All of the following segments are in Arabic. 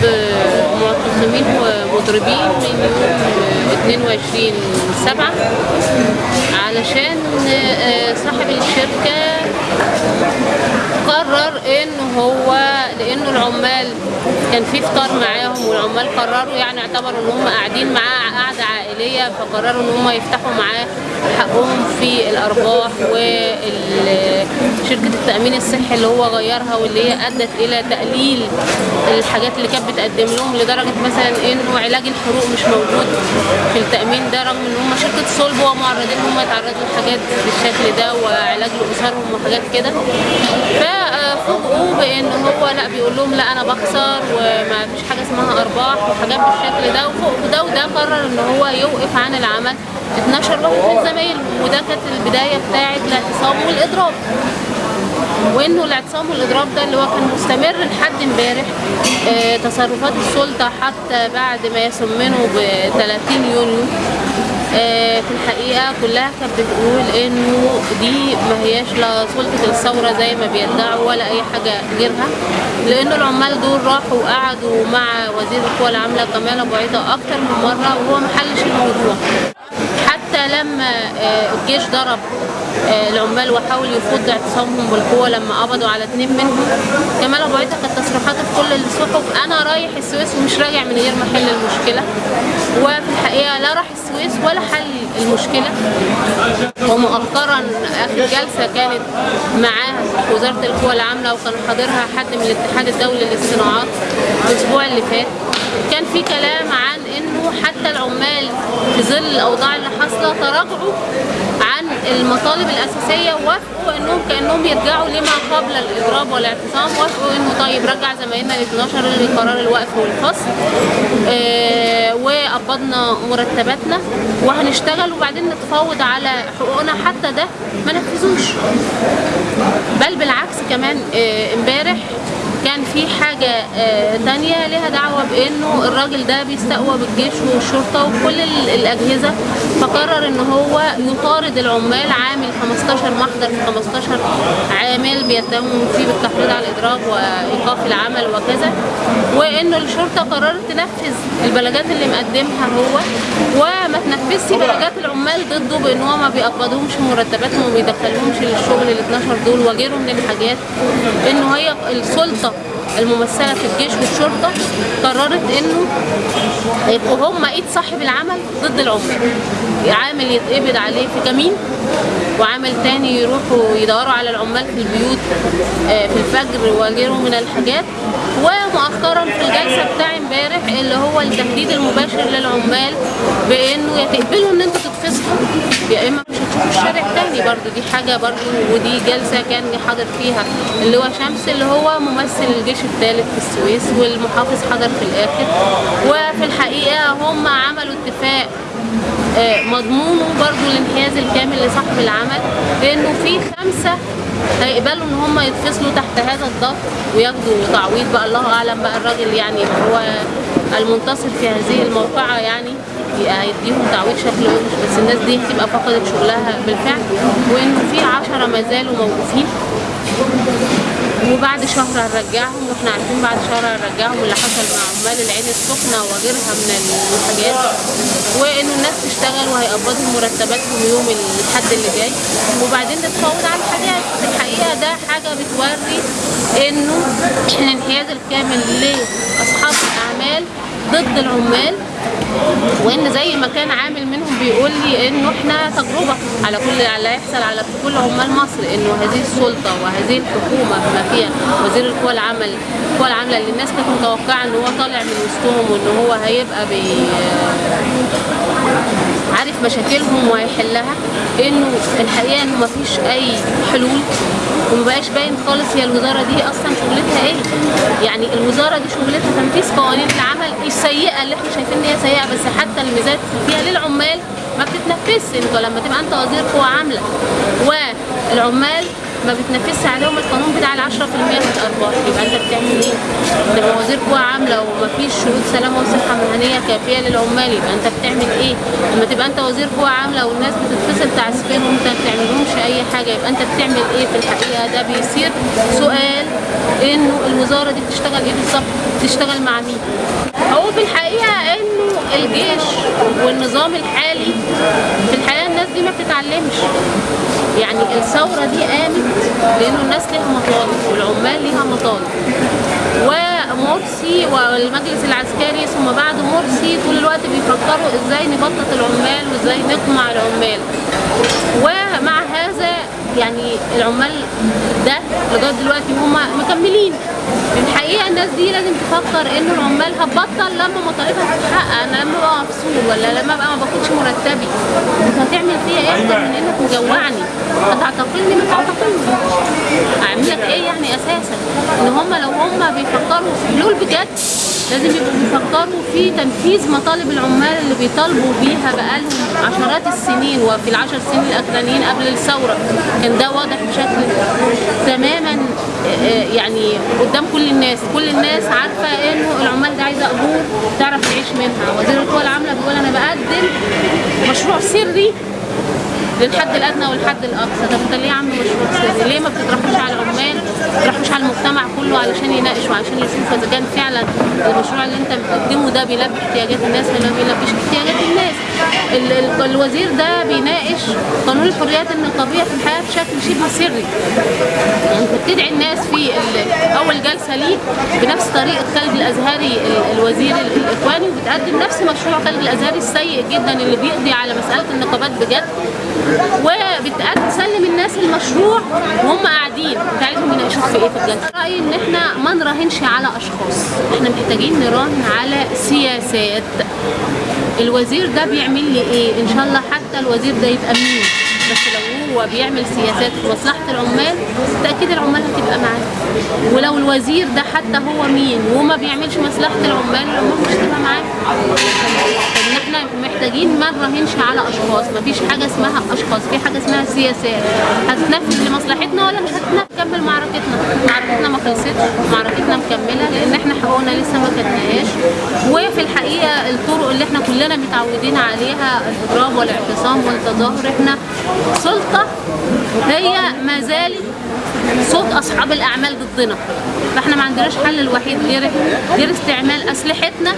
de ومضربين من يوم 22 سبعة علشان آه، صاحب الشركة قرر إن هو لأنه العمال كان في فطار معاهم والعمال قرروا يعني اعتبروا إن هم قاعدين معاه قعده عائلية فقرروا إن هم يفتحوا معاه حقهم في الأرباح وشركه التأمين الصحي اللي هو غيرها واللي هي أدت إلى تقليل الحاجات اللي كانت بتقدم لهم لدرجة مثلا انه علاج الحروق مش موجود في التأمين ده رغم إن هم شركة صلب ومعرضين إن هم يتعرضوا لحاجات بالشكل ده وعلاج لاسرهم وحاجات كده. ففوجئوا بإن هو لأ بيقول لهم لأ أنا بخسر وما فيش حاجة اسمها أرباح وحاجات بالشكل ده. وفوق ده وده قرر إن هو يوقف عن العمل. 12 واحد من زمايله وده كانت البداية بتاعة الاعتصام والإضراب. وإنه الإعتصام والإضراب ده اللي هو كان مستمر لحد امبارح آه، تصرفات السلطة حتى بعد ما يسمنوا ب 30 يونيو. آه، في الحقيقة كلها كانت بتقول إنه دي ما هياش لا سلطة الثورة زي ما بيدعوا ولا أي حاجة غيرها لأن العمال دول راحوا وقعدوا مع وزير القوى العاملة كمال أبو عيطة أكتر من مرة وهو ما حلش الموضوع. حتى لما آه، الجيش ضرب العمال وحاول يفض اعتصامهم بالقوة لما قبضوا على اثنين منهم. كمال أبو عيطه كانت تصريحاته في كل الصحف أنا رايح السويس ومش راجع من غير ما أحل المشكلة. وفي الحقيقة لا راح السويس ولا حل المشكلة. ومؤخرا آخر جلسة كانت معاه وزارة القوى العاملة وكان حاضرها حد من الاتحاد الدولي للصناعات الأسبوع اللي فات. كان في كلام عن حتى العمال في ظل الأوضاع اللي حاصلة تراجعوا عن المطالب الأساسية ووافقوا إنهم كأنهم يرجعوا لما قبل الاضراب والاعتصام وافقوا إنه طيب رجع زمايلنا ال 12 لقرار الوقف والفصل آه وقبضنا مرتباتنا وهنشتغل وبعدين نتفاوض على حقوقنا. حتى ده ما نفذوش. بل بالعكس كمان آه، امبارح كان في حاجة آه، تانية لها دعوة بأنه الراجل ده بيستقوى بالجيش والشرطة وكل ال- الأجهزة فقرر إن هو يطارد العمال عامل 15 محضر في 15 عامل بيتهم فيه بالتحريض على الإضراب وإيقاف العمل وكذا وإنه الشرطة قررت تنفذ البلاغات اللي مقدمها هو وما تنفذش بلاغات العمال ضده بإن هو ما بيقبضهمش مرتباتهم وما بيدخلهمش للشغل ال 12 دول وغيره من الحاجات إنه هي السلطة الممثلة في الجيش والشرطة قررت إنه يبقوا هم إيد صاحب العمل ضد العمال عامل يتقبض عليه في كمين وعامل تاني يروحوا يدوروا على العمال في البيوت آه، في الفجر وغيره من الحاجات. ومؤخرا في الجلسة بتاع امبارح اللي هو التهديد المباشر للعمال بإنه يا تقبلوا إن أنتوا تتفصلوا يا إما الشارع تاني برضو دي حاجة برضو ودي جلسة كان حاضر فيها اللي هو شمس اللي هو ممثل الجيش الثالث في السويس والمحافظ حضر في الآخر. وفي الحقيقة هم عملوا اتفاق آه، مضمونه برضو الانحياز الكامل لصاحب العمل لأنه في خمسة هيقبلوا إن هم يتفصلوا تحت هذا الضغط وياخدوا تعويض بقى. الله أعلم بقى الراجل يعني هو المنتصر في هذه الموقعة يعني. هيديهم تعويض شكله وحش بس الناس دي هتبقى فقدت شغلها بالفعل وانه في عشرة ما زالوا موقوفين. وبعد شهر هنرجعهم وإحنا عارفين بعد شهر هنرجعهم اللي حصل مع عمال العين السخنة وغيرها من الحاجات وإنه الناس تشتغل وهيقبضهم مرتباتهم يوم الحد اللي جاي. وبعدين نتفاوض على الحاجات. الحقيقة ده حاجة بتوري إنه الانحياز الكامل لأصحاب الأعمال ضد العمال وإن زي ما كان عامل منهم بيقول لي إنه إحنا تجربة على كل اللي هيحصل على كل عمال مصر إنه هذه السلطة وهذه الحكومة بما فيها وزير القوى العمل القوى العاملة اللي الناس كانت متوقعة إن هو طالع من وسطهم وان هو هيبقى بي عارف مشاكلهم وهيحلها إنه الحقيقة إنه مفيش أي حلول ومبقاش باين خالص هي الوزارة دي أصلا شغلتها إيه. يعني الوزارة دي شغلتها تنفيذ قوانين العمل السيئة اللي إحنا شايفين إن هي سيئة بس حتى الميزات فيها للعمال ما بتتنفذش. انت لما تبقى أنت وزير قوى عاملة والعمال ما بتنفذش عليهم القانون بتاع ال 10% من الأرباح يبقى أنت بتعمل إيه؟ تبقى وزير قوى عاملة ومفيش شروط سلامه وصحة مهنية كافية للعمال يبقى أنت بتعمل إيه؟ لما تبقى أنت وزير قوى عاملة والناس بتتفصل تعسفين وأنت ما بتعملهمش أي حاجة يبقى أنت بتعمل إيه في الحقيقة ده بيصير سؤال إنه الوزارة دي بتشتغل إيه بالظبط؟ بتشتغل مع مين؟ هو في الحقيقة إنه الجيش والنظام الحالي في الحقيقة دي ما بتتعلمش. يعني الثورة دي قامت لأنه الناس ليها مطالب والعمال ليها مطالب. ومرسي والمجلس العسكري ثم بعد مرسي طول الوقت بيفكروا إزاي نبطط العمال وإزاي نقمع العمال. ومع هذا يعني العمال ده لغاية دلوقتي هم مكملين. الحقيقة الناس دي لازم تفكر إنه العمال هتبطل لما مطالبها تتحقق أنا لما ابقى مفصول ولا لما ابقى ما باخدش مرتبي. أنت هتعمل فيا إيه؟ أكتر من إنك مجوعني هتعتقلني ما تعتقلني اعمل لك إيه يعني أساسا؟ إن هم لو هم بيفكروا في حلول بجد لازم يبقوا بيفكروا في تنفيذ مطالب العمال اللي بيطالبوا بيها بقالهم عشرات السنين وفي العشر سنين الاخرانيين قبل الثورة. كان ده واضح بشكل تماما آه، يعني قدام كل الناس. كل الناس عارفة انه العمال ده عايزة اجور تعرف تعيش منها. وزير القوى العاملة بيقول أنا بقدم مشروع سري للحد الأدنى والحد الأقصى. طب أنت ليه عامل مشروع سري ليه ما بتطرحوش على العمال؟ ما بتطرحوش على المجتمع كله علشان يناقش وعشان يشوف إذا كان فعلا المشروع اللي أنت بتقدمه ده بيلبي احتياجات الناس ولا ما بيلبيش احتياجات الناس. ال- ال- الوزير ده بيناقش قانون الحريات النقابيه في الحياة بشكل شبه سري. يعني أنت بتدعي الناس في أول جلسة ليه بنفس طريقة خالد الأزهري ال- الوزير ال- وبتقدم نفس مشروع خالد الأزهري السيء جدا اللي بيقضي على مسألة النقابات بجد وبتسلم الناس المشروع وهم قاعدين. انت عايزهم يناقشوك في إيه في؟ رأيي إن إحنا ما نراهنش على أشخاص. إحنا محتاجين نراهن على سياسات. الوزير ده بيعمل لي إيه؟ إن شاء الله حتى الوزير ده يبقى مين؟ بس لو هو بيعمل سياسات مصلحة العمال بالتاكيد العمال هتبقى معاه. ولو الوزير ده حتى هو مين وما بيعملش مصلحة العمال العمال مش هتبقى معاه. محتاجين ما نراهنش على أشخاص. مفيش حاجة اسمها أشخاص في حاجة اسمها سياسات. هتنفذ لمصلحتنا ولا مش هتكمل معركتنا. معركتنا ما خلصتش معركتنا مكملة لأن إحنا حقوقنا لسه ما خدناهاش. وفي الحقيقة الطرق اللي إحنا كلنا متعودين عليها الاضراب والاعتصام والتظاهر إحنا سلطة هي ما زالت صوت أصحاب الأعمال ضدنا. فإحنا ما عندناش حل الوحيد غير غير استعمال أسلحتنا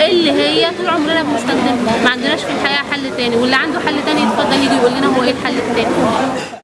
اللي هي طول عمرنا بنستخدمها. ما عندناش في الحقيقة حل تاني. واللي عنده حل تاني يتفضل يجي يقول لنا هو إيه الحل التاني.